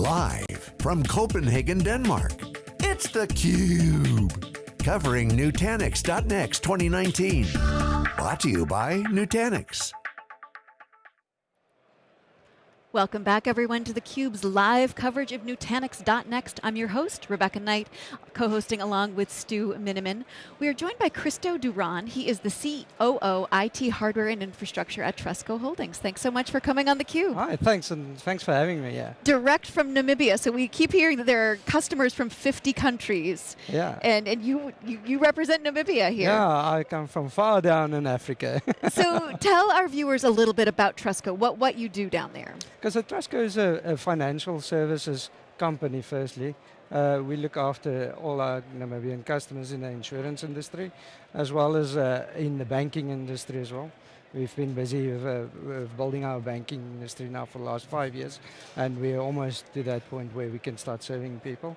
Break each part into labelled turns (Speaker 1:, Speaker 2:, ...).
Speaker 1: Live from Copenhagen, Denmark, it's theCUBE. Covering Nutanix.next 2019. Brought to you by Nutanix.
Speaker 2: Welcome back everyone to theCUBE's live coverage of Nutanix.next. I'm your host, Rebecca Knight, co-hosting along with Stu Miniman. We are joined by Christo Duran. He is the COO IT Hardware and Infrastructure at Trustco Holdings. Thanks so much for coming on theCUBE.
Speaker 3: Hi, thanks and thanks for having me, yeah.
Speaker 2: Direct from Namibia, so we keep hearing that there are customers from 50 countries.
Speaker 3: Yeah.
Speaker 2: And, and you, you, you represent Namibia here.
Speaker 3: Yeah, I come from far down in Africa.
Speaker 2: so tell our viewers a little bit about Trustco, what, what you do down there.
Speaker 3: Because Trustco is a, a, financial services company, firstly. Uh, we look after all our Namibian customers in the insurance industry, as well as uh, in the banking industry as well. We've been busy with, uh, with, building our banking industry now for the last five years, and we're almost to that point where we can start serving people.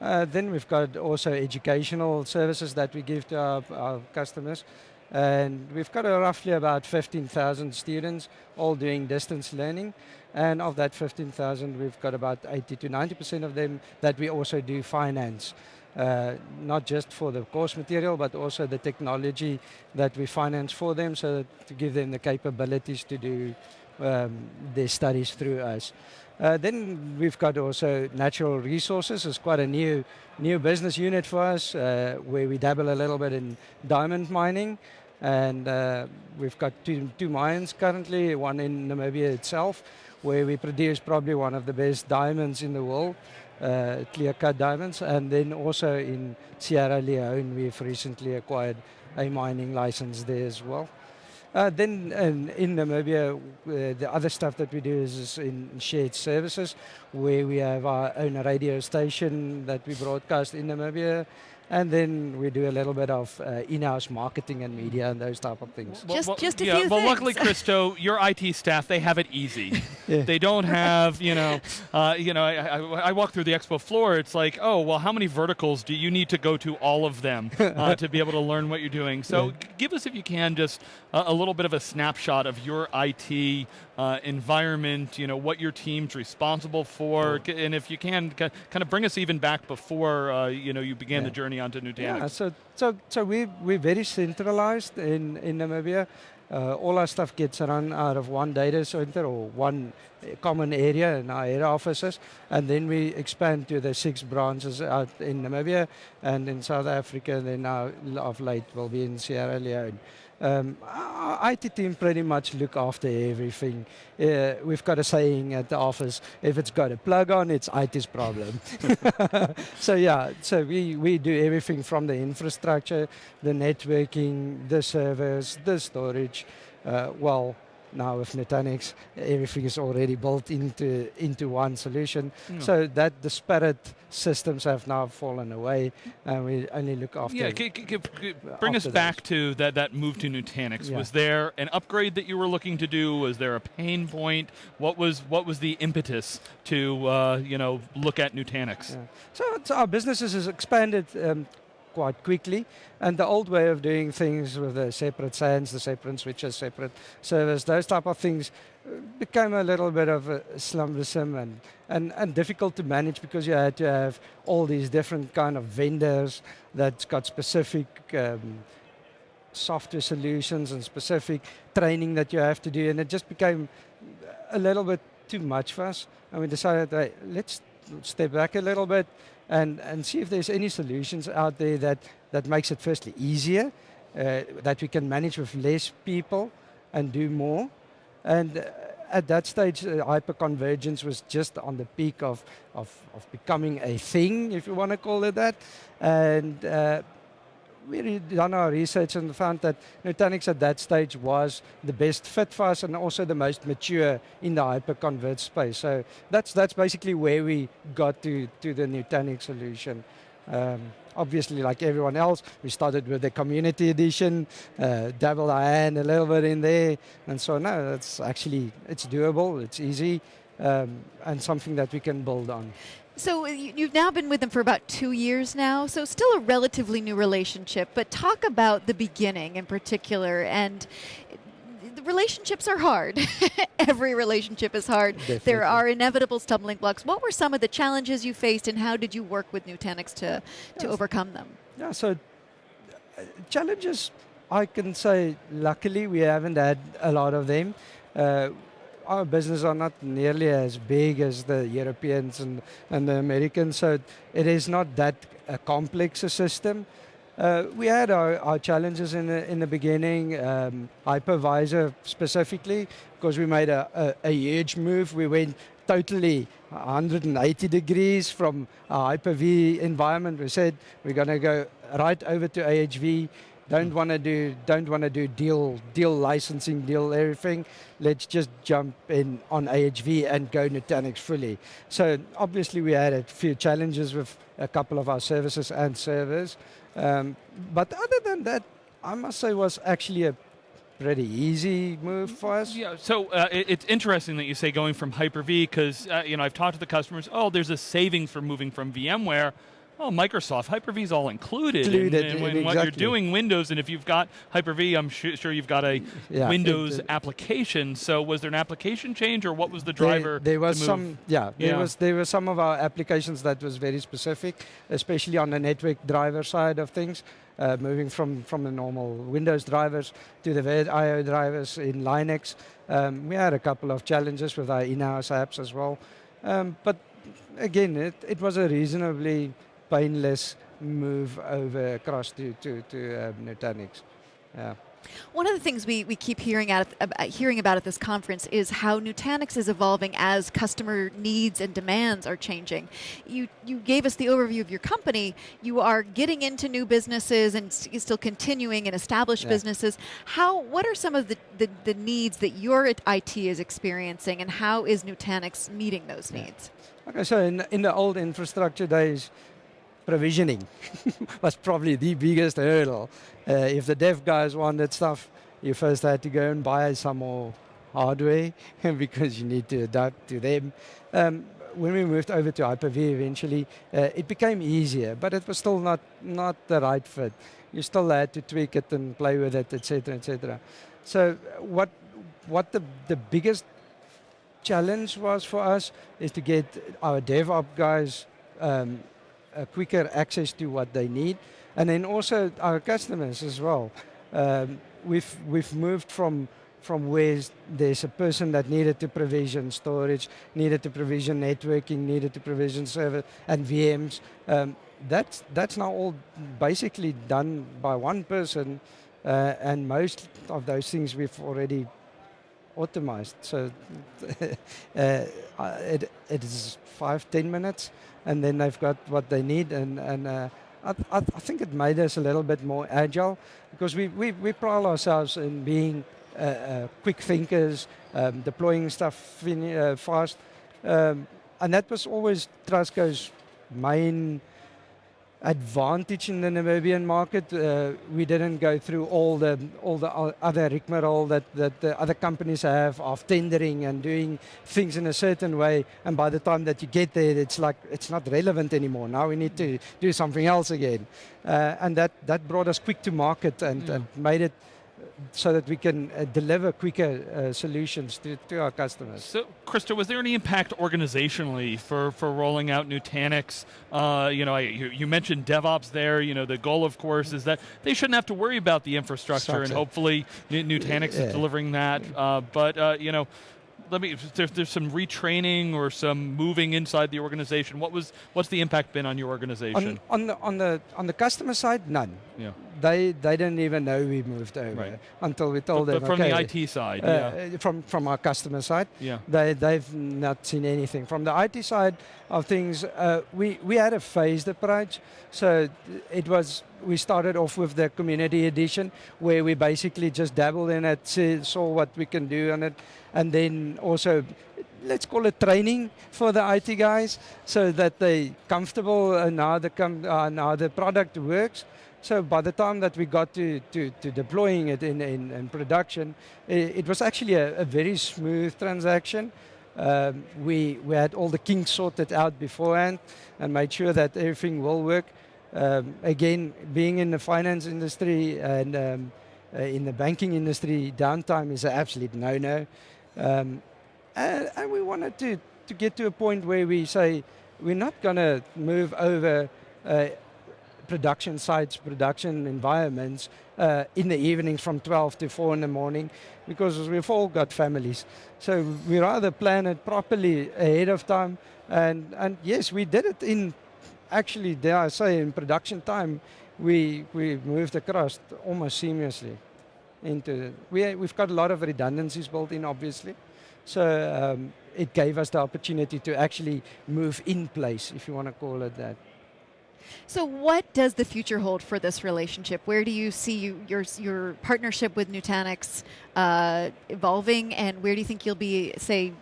Speaker 3: Uh, then we've got also educational services that we give to our, our customers. And we've got roughly about 15,000 students all doing distance learning. And of that 15,000, we've got about 80 to 90% of them that we also do finance. Uh, not just for the course material, but also the technology that we finance for them, so to give them the capabilities to do um, their studies through us. Uh, then we've got also natural resources. It's quite a new, new business unit for us, uh, where we dabble a little bit in diamond mining. And uh, we've got two, two mines currently, one in Namibia itself, where we produce probably one of the best diamonds in the world, uh, clear cut diamonds. And then also in Sierra Leone, we've recently acquired a mining license there as well. Uh, then in, in Namibia, uh, the other stuff that we do is, is, in shared services, where we have our own radio station that we broadcast in Namibia, and then we do a little bit of uh, in-house marketing and media and those type of things.
Speaker 2: Just, well, just a
Speaker 4: yeah,
Speaker 2: few
Speaker 4: Well,
Speaker 2: things.
Speaker 4: luckily, Christo, your IT staff, they have it easy. yeah. They don't have, you know, uh, you know. I, I, I, walk through the expo floor. It's like, oh, well, how many verticals do you need to go to all of them uh, to be able to learn what you're doing? So, yeah. give us, if you can, just a, a, little bit of a snapshot of your IT uh, environment. You know, what your team's responsible for, oh. and if you can, kind of bring us even back before uh, you know you began the journey onto Nutanix.
Speaker 3: Yeah, so, so, so we, we're very centralized in, in Namibia. Uh, all our stuff gets run out of one data center or one common area in our head offices, and then we expand to the six branches out in Namibia and in South Africa, and then now of late will be in Sierra Leone. Um, our IT team pretty much look after everything. Uh, we've got a saying at the office, if it's got a plug on, it's IT's problem. so yeah, so we, we do everything from the infrastructure, the networking, the servers, the storage, uh, well, now with Nutanix, everything is already built into, into one solution. Mm. So that disparate systems have now fallen away and we only look after...
Speaker 4: Yeah, bring us back those. to that, that move to Nutanix. Yeah. Was there an upgrade that you were looking to do? Was there a pain point? What was, what was the impetus to uh, you know, look at Nutanix? Yeah.
Speaker 3: So, so our businesses has expanded um, quite quickly. And the old way of doing things with the separate SANs, the separate switches, separate servers, those type of things uh, became a little bit of slumbersome and, and, and difficult to manage because you had to have all these different kind of vendors that's got specific um, software solutions and specific training that you have to do and it just became a little bit too much for us and we decided, hey, let's step back a little bit and, and see if there's any solutions out there that, that makes it firstly easier, uh, that we can manage with less people and do more. And uh, at that stage, uh, hyperconvergence was just on the peak of, of, of becoming a thing, if you want to call it that. And uh, we done our research and found that Nutanix at that stage was the best fit for us and also the most mature in the hyperconverged space. So that's that's basically where we got to, to the Nutanix solution. Um, obviously, like everyone else, we started with the community edition, uh, dabbled our hand a little bit in there, and so now that's actually, it's doable, it's easy, um, and something that we can build on.
Speaker 2: So you've now been with them for about two years now, so still a relatively new relationship, but talk about the beginning in particular and the relationships are hard. Every relationship is hard.
Speaker 3: Definitely.
Speaker 2: There are inevitable stumbling blocks. What were some of the challenges you faced, and how did you work with Nutanix to, to
Speaker 3: Yes.
Speaker 2: overcome them?
Speaker 3: Yeah, so uh, challenges, I can say, luckily we haven't had a lot of them. Uh, our business are not nearly as big as the Europeans and, and the Americans, so it is not that uh, complex a system. Uh, we had our, our challenges in the, in the beginning, um, hypervisor specifically, because we made a, a, a huge move. We went totally 180 degrees from a Hyper-V environment. We said we're going to go right over to AHV. Don't want to do don't want to do deal deal licensing deal everything. Let's just jump in on AHV and go Nutanix fully. So obviously we had a few challenges with a couple of our services and servers, um, but other than that, I must say was actually a pretty easy move for us.
Speaker 4: Yeah, so uh, it, it's interesting that you say going from Hyper-V because uh, you know I've talked to the customers. Oh, there's a savings for moving from VMware. Oh, Microsoft Hyper-V is all included.
Speaker 3: Included,
Speaker 4: and, and when what you're doing Windows, and if you've got Hyper-V, I'm su- sure you've got a
Speaker 3: Yeah,
Speaker 4: Windows
Speaker 3: it-
Speaker 4: application. So was there an application change, or what was the driver?
Speaker 3: There, was
Speaker 4: to
Speaker 3: some, yeah, there
Speaker 4: Yeah.
Speaker 3: was there were some of our applications that was very specific, especially on the network driver side of things, uh, moving from from the normal Windows drivers to the IO drivers in Linux. Um, we had a couple of challenges with our in-house apps as well, um, but again, it, it was a reasonably painless move over across to to to um, Nutanix. Yeah.
Speaker 2: One of the things we, we keep hearing, at, ab- hearing about at this conference is how Nutanix is evolving as customer needs and demands are changing. You, you gave us the overview of your company. You are getting into new businesses and still continuing in established
Speaker 3: Yeah.
Speaker 2: businesses. How, what are some of the, the, the needs that your IT is experiencing and how is Nutanix meeting those
Speaker 3: Yeah.
Speaker 2: needs?
Speaker 3: Okay, so in, in the old infrastructure days, provisioning was probably the biggest hurdle. Uh, if the dev guys wanted stuff, you first had to go and buy some more hardware because you need to adapt to them. Um, when we moved over to Hyper-V eventually, uh, it became easier, but it was still not, not the right fit. You still had to tweak it and play with it, etc., etc. So what, what the, the biggest challenge was for us is to get our DevOps guys um, a quicker access to what they need, and then also our customers as well. Um, we've we've moved from from where there's a person that needed to provision storage, needed to provision networking, needed to provision server and VMs. Um, that's that's now all basically done by one person, uh, and most of those things we've already automized. So uh, it, it is five, ten minutes, and then they've got what they need. And, and uh, I, I, I think it made us a little bit more agile because we, we, we pride ourselves in being uh, uh, quick thinkers, um, deploying stuff uh, fast. Um, and that was always Trustco's main advantage in the Namibian market. Uh, we didn't go through all the all the other rigmarole that, that the other companies have of tendering and doing things in a certain way. And by the time that you get there, it's like it's not relevant anymore. Now we need to do something else again. Uh, and that, that brought us quick to market and,
Speaker 4: Yeah.
Speaker 3: and made it so that we can uh, deliver quicker uh, solutions to, to our customers.
Speaker 4: So, Christo, was there any impact organizationally for, for rolling out Nutanix? Uh, you know, I, you, you mentioned DevOps there. You know, the goal, of course, is that they shouldn't have to worry about the infrastructure, and hopefully Nutanix
Speaker 3: Yeah.
Speaker 4: is delivering that. Uh, but uh, you know, let me. There's, there's some retraining or some moving inside the organization. What was what's the impact been on your organization?
Speaker 3: On, on the on the on the customer side, none.
Speaker 4: yeah,
Speaker 3: They they didn't even know we moved over
Speaker 4: Right.
Speaker 3: until we
Speaker 4: but,
Speaker 3: told
Speaker 4: but
Speaker 3: them.
Speaker 4: from
Speaker 3: okay,
Speaker 4: the IT side,
Speaker 3: uh,
Speaker 4: yeah,
Speaker 3: uh, from from our customer side,
Speaker 4: yeah.
Speaker 3: they they've not seen anything. From the IT side of things, uh, we we had a phased approach. So it was we started off with the community edition where we basically just dabbled in it, saw what we can do on it, and then also let's call it training for the IT guys so that they comfortable and how the com- the product works. So by the time that we got to, to, to deploying it in, in, in production, it, it was actually a, a very smooth transaction. Um, we, we had all the kinks sorted out beforehand and made sure that everything will work. Um, again, being in the finance industry and um, uh, in the banking industry, downtime is an absolute no-no. Um, and, and, we wanted to, to get to a point where we say we're not going to move over uh, production sites, production environments uh, in the evenings from 12 to 4 in the morning because we've all got families. So we rather plan it properly ahead of time. And, and yes, we did it in, actually, dare I say, in production time, we, we moved across almost seamlessly into, we, we've got a lot of redundancies built in, obviously. So um, it gave us the opportunity to actually move in place, if you want to call it that.
Speaker 2: So what does the future hold for this relationship? Where do you see you, your, your partnership with Nutanix uh, evolving and where do you think you'll be, say,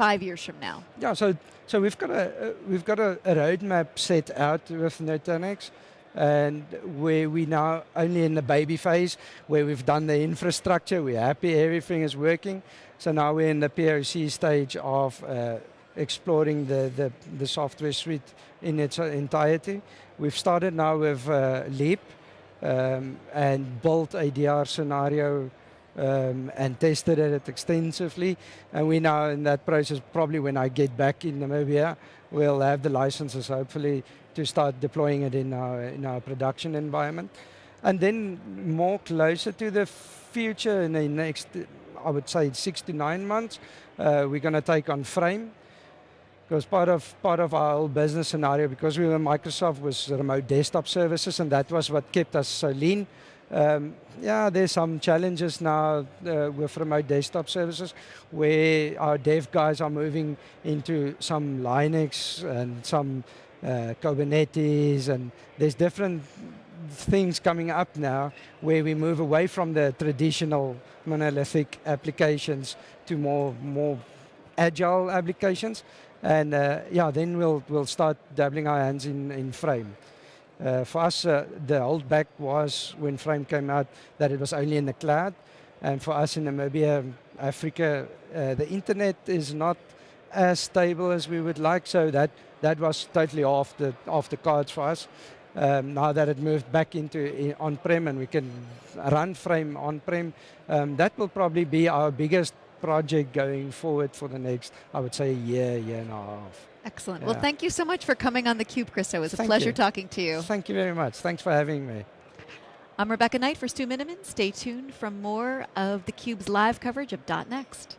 Speaker 2: five years from now?
Speaker 3: Yeah, so, so we've got, a, uh, we've got a, a roadmap set out with Nutanix and where we now only in the baby phase, where we've done the infrastructure, we're happy, everything is working. So now we're in the POC stage of uh, exploring the, the, the, software suite in its entirety. We've started now with uh, Leap um, and built a DR scenario um, and tested it extensively. And we're now in that process, probably when I get back in Namibia, we'll have the licenses hopefully to start deploying it in our, in our production environment. And then more closer to the future in the next, I would say six to nine months, uh, we're going to take on Frame. Because part of, part of our whole business scenario, because we were Microsoft, was remote desktop services, and that was what kept us so lean. Um, yeah, there's some challenges now uh, with remote desktop services where our dev guys are moving into some Linux and some uh, Kubernetes, and there's different things coming up now where we move away from the traditional monolithic applications to more, more agile applications. And uh, yeah, then we'll, we'll start dabbling our hands in, in Frame. Uh, for us, uh, the holdback was when Frame came out that it was only in the cloud. And for us in Namibia, Africa, uh, the internet is not as stable as we would like, so that, that was totally off the, off the cards for us. Um, now that it moved back into on-prem and we can run Frame on-prem, um, that will probably be our biggest project going forward for the next, I would say, year, year and a half.
Speaker 2: Excellent. Yeah. Well, thank you so much for coming on theCUBE, Christo. It was thank a pleasure
Speaker 3: you.
Speaker 2: talking to you.
Speaker 3: Thank you very much. Thanks for having me.
Speaker 2: I'm Rebecca Knight for Stu Miniman. Stay tuned for more of theCUBE's live coverage of .next.